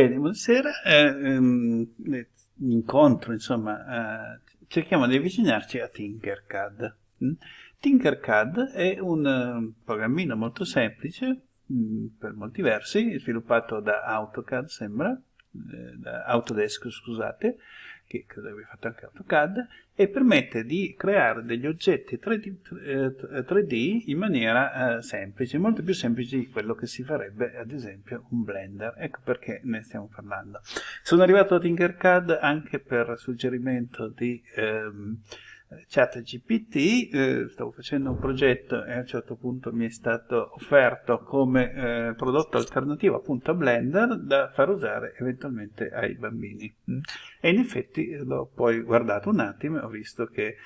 Bene, buonasera. Eh, ehm, incontro, insomma, eh, cerchiamo di avvicinarci a Tinkercad. Mm? Tinkercad è un uh, programmino molto semplice, mh, mm, per molti versi, sviluppato da AutoCAD, sembra, eh, da Autodesk, scusate, che credo abbia fatto anche AutoCAD, e permette di creare degli oggetti 3D, 3D eh, in maniera eh, semplice, molto più semplice di quello che si farebbe ad esempio un Blender. Ecco perché ne stiamo parlando. Sono arrivato a Tinkercad anche per suggerimento di... Ehm, chat GPT, eh, stavo facendo un progetto e a un certo punto mi è stato offerto come eh, prodotto alternativo appunto a Blender da far usare eventualmente ai bambini. E in effetti l'ho poi guardato un attimo e ho visto che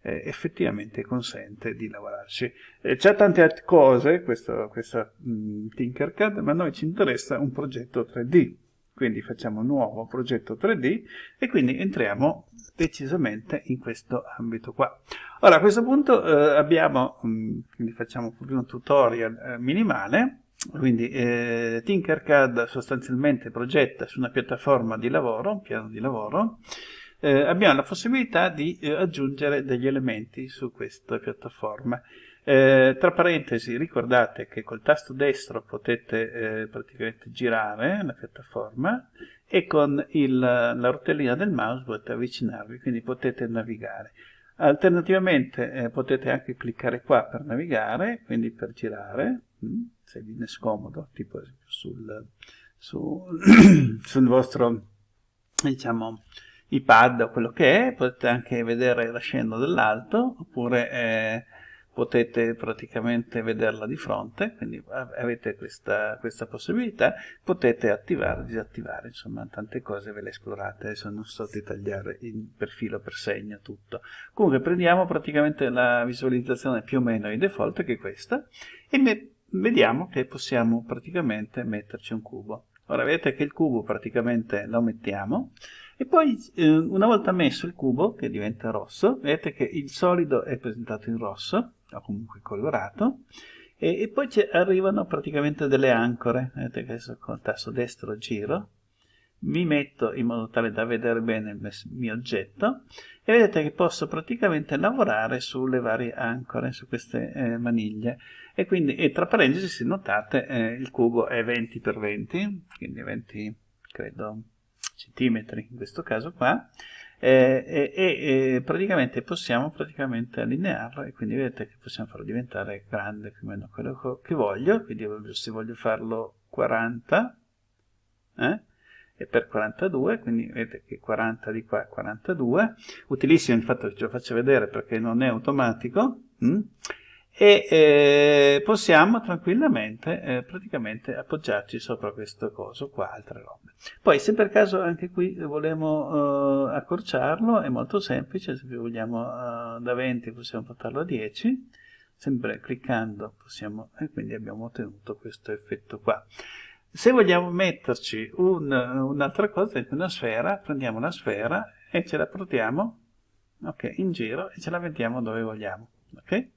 eh, effettivamente consente di lavorarci. Eh, c'è tante altre cose, questa mm, Tinkercad, ma a noi ci interessa un progetto 3D quindi facciamo un nuovo progetto 3D e quindi entriamo decisamente in questo ambito qua. Ora a questo punto eh, abbiamo, mm, quindi facciamo un tutorial eh, minimale, quindi eh, Tinkercad sostanzialmente progetta su una piattaforma di lavoro, un piano di lavoro, eh, abbiamo la possibilità di eh, aggiungere degli elementi su questa piattaforma. Eh, tra parentesi, ricordate che col tasto destro potete eh, praticamente girare la piattaforma e con il, la rotellina del mouse potete avvicinarvi, quindi potete navigare. Alternativamente eh, potete anche cliccare qua per navigare, quindi per girare, mh, mm, se vi è scomodo, tipo sul, su, sul vostro, diciamo, iPad o quello che è, potete anche vedere la scena dall'alto, oppure eh, potete praticamente vederla di fronte, quindi avete questa, questa possibilità, potete attivare disattivare, insomma tante cose ve le esplorate, adesso non sto a dettagliare per filo per segno tutto. Comunque prendiamo praticamente la visualizzazione più o meno in default che è questa e vediamo che possiamo praticamente metterci un cubo. Ora vedete che il cubo praticamente lo mettiamo e poi eh, una volta messo il cubo che diventa rosso, vedete che il solido è presentato in rosso, o comunque colorato, e, e poi arrivano praticamente delle ancore, vedete che adesso con il tasto destro giro, mi metto in modo tale da vedere bene il mio oggetto e vedete che posso praticamente lavorare sulle varie ancore, su queste eh, maniglie. E quindi e tra parentesi se notate eh, il cubo è 20 x 20 quindi 20 credo centimetri in questo caso qua eh, e, e, praticamente possiamo praticamente allinearlo e quindi vedete che possiamo farlo diventare grande più o meno quello che voglio quindi se voglio farlo 40 eh, e per 42 quindi vedete che 40 di qua è 42 utilissimo il fatto che ce lo faccio vedere perché non è automatico hm? E eh, possiamo tranquillamente eh, praticamente appoggiarci sopra questo coso qua, altre robe. Poi se per caso anche qui vogliamo eh, accorciarlo è molto semplice, se vogliamo eh, da 20 possiamo portarlo a 10, sempre cliccando possiamo, e quindi abbiamo ottenuto questo effetto qua. Se vogliamo metterci un'altra un cosa, una sfera, prendiamo una sfera e ce la portiamo okay, in giro e ce la mettiamo dove vogliamo. Okay?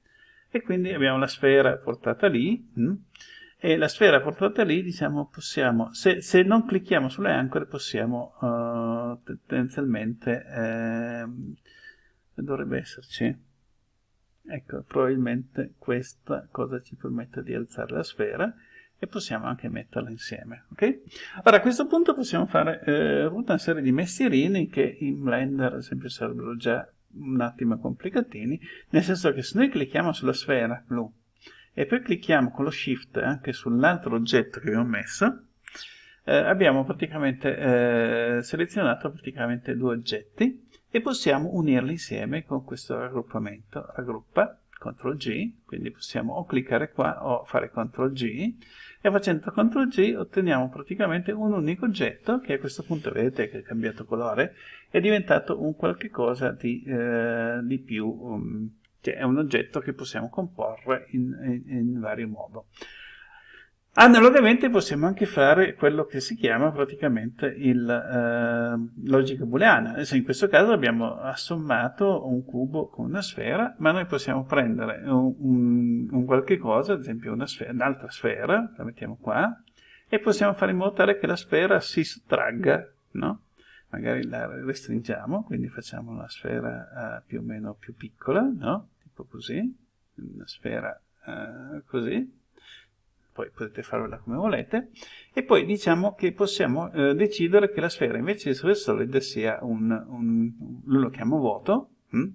E quindi abbiamo la sfera portata lì mh? Mm? e la sfera portata lì diciamo possiamo se, se non clicchiamo sulle ancore possiamo uh, tendenzialmente eh, dovrebbe esserci ecco probabilmente questa cosa ci permette di alzare la sfera e possiamo anche metterla insieme ok ora a questo punto possiamo fare eh, una serie di mestierini che in Blender ad esempio sarebbero già un attimo complicatini, nel senso che se noi clicchiamo sulla sfera blu e poi clicchiamo con lo shift anche sull'altro oggetto che abbiamo messo, eh, abbiamo praticamente eh, selezionato praticamente due oggetti e possiamo unirli insieme con questo raggruppamento. Raggruppa, CTRL G, quindi possiamo o cliccare qua o fare CTRL G e facendo CTRL G otteniamo praticamente un unico oggetto che a questo punto vedete che è cambiato colore è diventato un qualche cosa di, eh, di più um, cioè è un oggetto che possiamo comporre in, in, in vario modo Analogamente possiamo anche fare quello che si chiama praticamente il eh, logica booleana. Adesso in questo caso abbiamo assommato un cubo con una sfera, ma noi possiamo prendere un, un, un qualche cosa, ad esempio un'altra sfera, la mettiamo qua, e possiamo fare in modo tale che la sfera si sottragga, no? Magari la restringiamo, quindi facciamo una sfera uh, più o meno più piccola, no? Tipo così, una sfera uh, così, poi potete farvela come volete, e poi diciamo che possiamo uh, decidere che la sfera invece di essere solida sia un, un lo chiamo vuoto, hm?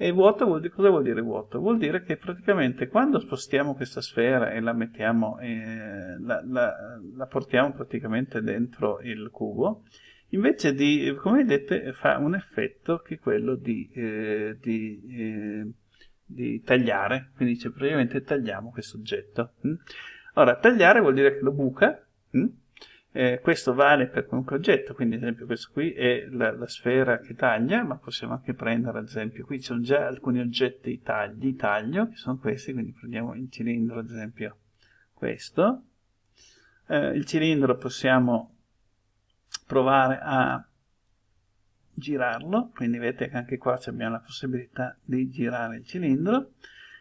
E vuoto vuol dire, cosa vuol dire vuoto? Vuol dire che praticamente quando spostiamo questa sfera e la mettiamo, eh, la, la, la, portiamo praticamente dentro il cubo, invece di, come vedete, fa un effetto che è quello di, eh, di, eh, di tagliare, quindi dice praticamente tagliamo questo oggetto. Hm? Ora, tagliare vuol dire che lo buca? Eh, questo vale per qualunque oggetto, quindi ad esempio questo qui è la, la, sfera che taglia, ma possiamo anche prendere ad esempio, qui ci sono già alcuni oggetti tagli, taglio, che sono questi, quindi prendiamo il cilindro ad esempio questo, eh, il cilindro possiamo provare a girarlo, quindi vedete che anche qua abbiamo la possibilità di girare il cilindro,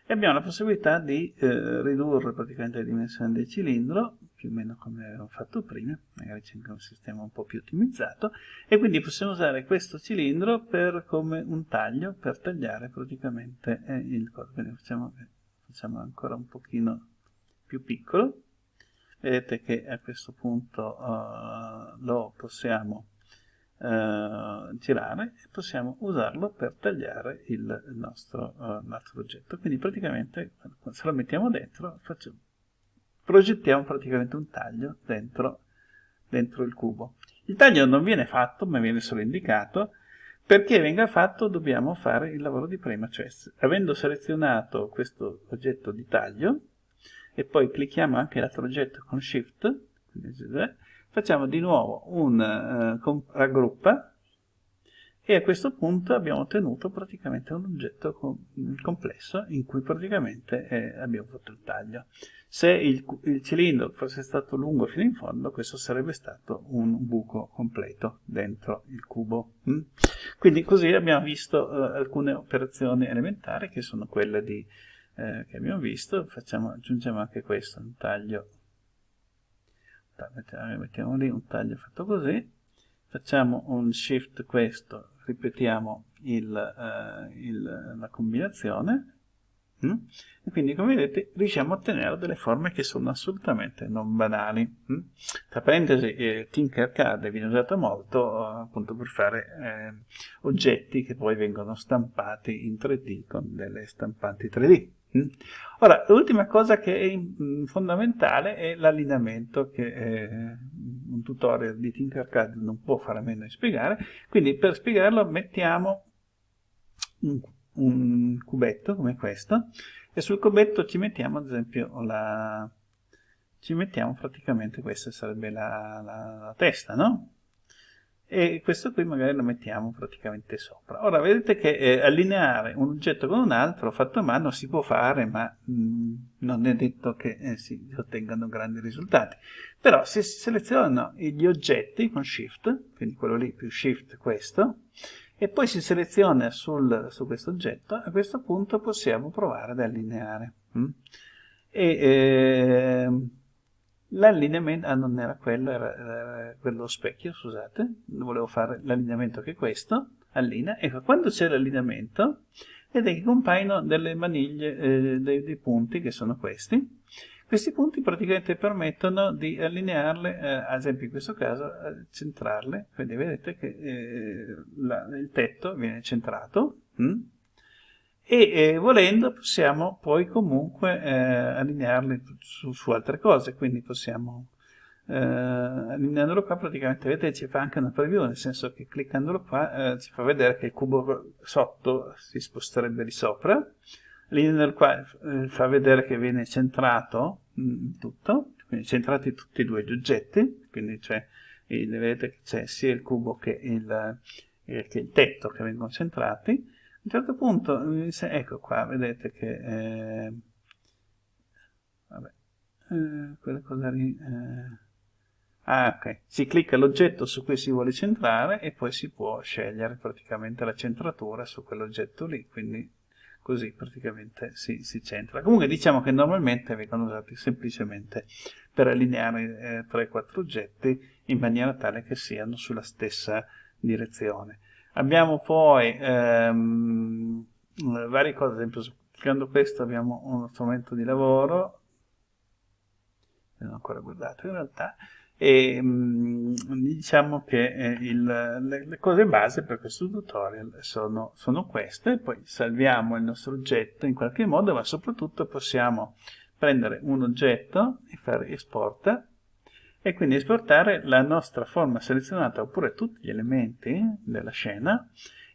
e abbiamo la possibilità di eh, ridurre praticamente le dimensioni del cilindro più o meno come avevo fatto prima, magari c'è anche un sistema un po' più ottimizzato, e quindi possiamo usare questo cilindro per, come un taglio per tagliare praticamente eh, il corpo. Quindi facciamo, facciamo ancora un pochino più piccolo, vedete che a questo punto uh, lo possiamo girare e possiamo usarlo per tagliare il nostro, uh, nostro oggetto. Quindi praticamente se lo mettiamo dentro facciamo progettiamo praticamente un taglio dentro, dentro il cubo. Il taglio non viene fatto, ma viene solo indicato, perché venga fatto dobbiamo fare il lavoro di prima, cioè avendo selezionato questo oggetto di taglio, e poi clicchiamo anche l'altro oggetto con Shift, facciamo di nuovo un uh, raggruppa, e a questo punto abbiamo ottenuto praticamente un oggetto com complesso in cui praticamente eh, abbiamo fatto il taglio. Se il, il, cilindro fosse stato lungo fino in fondo, questo sarebbe stato un buco completo dentro il cubo. Mm? Quindi così abbiamo visto eh, alcune operazioni elementari che sono quelle di, eh, che abbiamo visto. Facciamo, aggiungiamo anche questo, un taglio, mettiamo, lì un taglio fatto così, facciamo un shift questo, ripetiamo il, uh, il, la combinazione mm? e quindi come vedete riusciamo a ottenere delle forme che sono assolutamente non banali mm? tra parentesi eh, Tinkercad viene usato molto uh, appunto per fare eh, oggetti che poi vengono stampati in 3D con delle stampanti 3D mm? Ora, l'ultima cosa che è mm, fondamentale è l'allineamento che eh, un tutorial di Tinkercad non può fare a meno di spiegare, quindi per spiegarlo mettiamo un, un cubetto come questo e sul cubetto ci mettiamo ad esempio la... ci mettiamo praticamente questa sarebbe la, la, la testa, no? E questo qui magari lo mettiamo praticamente sopra. Ora vedete che eh, allineare un oggetto con un altro fatto a mano si può fare, ma mh, mm, non è detto che eh, si ottengano grandi risultati. Però se si selezionano gli oggetti con Shift, quindi quello lì più Shift questo, e poi si seleziona sul, su questo oggetto, a questo punto possiamo provare ad allineare. Mh? E, eh, L'allineamento, ah non era quello, era, era, quello specchio, scusate, volevo fare l'allineamento che è questo, allinea, ecco, quando c'è l'allineamento, vedete che compaiono delle maniglie, eh, dei, dei, punti che sono questi, questi punti praticamente permettono di allinearle, eh, ad esempio in questo caso, eh, centrarle, quindi vedete che eh, la, il tetto viene centrato, hm? E eh, volendo possiamo poi comunque eh, allinearli su, su, altre cose, quindi possiamo eh, allineandolo qua praticamente vedete ci fa anche una preview, nel senso che cliccandolo qua eh, ci fa vedere che il cubo sotto si sposterebbe di sopra, allineandolo qua eh, fa vedere che viene centrato mh, mm, tutto, quindi centrati tutti e due gli oggetti, quindi c'è vedete che c'è sia il cubo che il, eh, che il tetto che vengono centrati, un certo punto, ecco qua, vedete che... Eh, vabbè, eh, quella cosa lì... Eh, ah, ok. Si clicca l'oggetto su cui si vuole centrare e poi si può scegliere praticamente la centratura su quell'oggetto lì, quindi così praticamente si, si centra. Comunque diciamo che normalmente vengono usati semplicemente per allineare eh, 3-4 oggetti in maniera tale che siano sulla stessa direzione. Abbiamo poi ehm, varie cose, ad esempio Cercando questo abbiamo uno strumento di lavoro, non ho ancora guardato in realtà, e mh, mm, diciamo che eh, il, le, le, cose base per questo tutorial sono, sono, queste, poi salviamo il nostro oggetto in qualche modo, ma soprattutto possiamo prendere un oggetto e fare esporta, e quindi esportare la nostra forma selezionata oppure tutti gli elementi della scena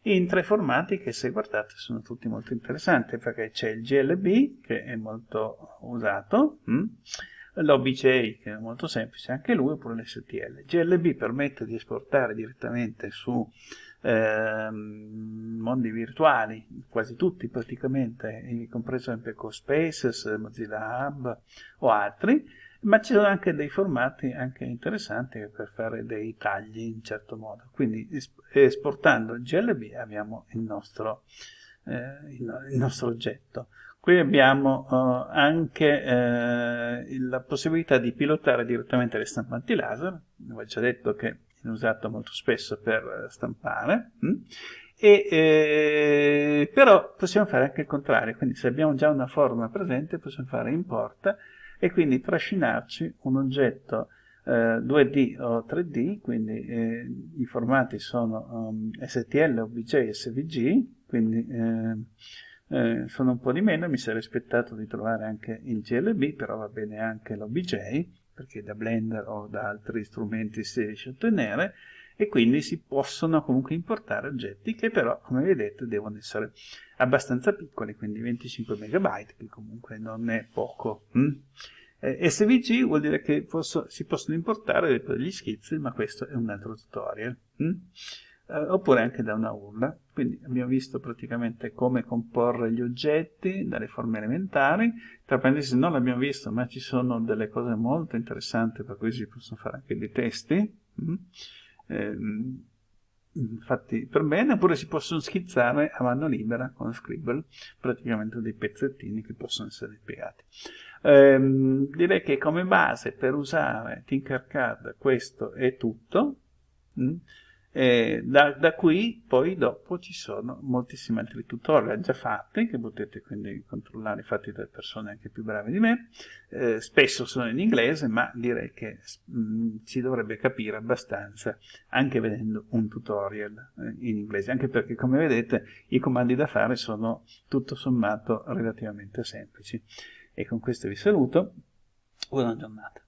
in tre formati che se guardate sono tutti molto interessanti perché c'è il GLB che è molto usato, hm? l'OBJ che è molto semplice anche lui oppure l'STL. GLB permette di esportare direttamente su eh, mondi virtuali, quasi tutti praticamente, compreso MP Spaces, Mozilla Hub o altri, ma ci sono anche dei formati anche interessanti per fare dei tagli in certo modo. Quindi esportando il GLB abbiamo il nostro, eh, il nostro oggetto. Qui abbiamo uh, anche eh, la possibilità di pilotare direttamente le stampanti laser, ho già detto che è usato molto spesso per stampare, hm? e, eh, però possiamo fare anche il contrario, quindi se abbiamo già una forma presente possiamo fare importa e quindi trascinarci un oggetto eh, 2D o 3D, quindi eh, i formati sono um, STL, OBJ e SVG, quindi eh, eh, sono un po' di meno, mi sarei aspettato di trovare anche il GLB, però va bene anche l'OBJ, perché da Blender o da altri strumenti si riesce a ottenere, e quindi si possono comunque importare oggetti che però, come vedete, devono essere abbastanza piccoli, quindi 25 MB, che comunque non è poco. Hm? Eh, SVG vuol dire che posso, si possono importare degli schizzi, ma questo è un altro tutorial. Hm? Eh, oppure anche da una URL. Quindi abbiamo visto praticamente come comporre gli oggetti dalle forme elementari. Tra parentesi non l'abbiamo visto, ma ci sono delle cose molto interessanti per cui si possono fare anche dei testi. Hm? Ehm, fatti per bene, oppure si possono schizzare a mano libera con Scribble, praticamente dei pezzettini che possono essere piegati. Ehm, direi che come base per usare Tinkercad questo è tutto. Mm? E da, da, qui poi dopo ci sono moltissimi altri tutorial già fatti che potete quindi controllare fatti da persone anche più brave di me. Eh, spesso sono in inglese ma direi che mm, si dovrebbe capire abbastanza anche vedendo un tutorial eh, in inglese. Anche perché come vedete i comandi da fare sono tutto sommato relativamente semplici. E con questo vi saluto. Buona giornata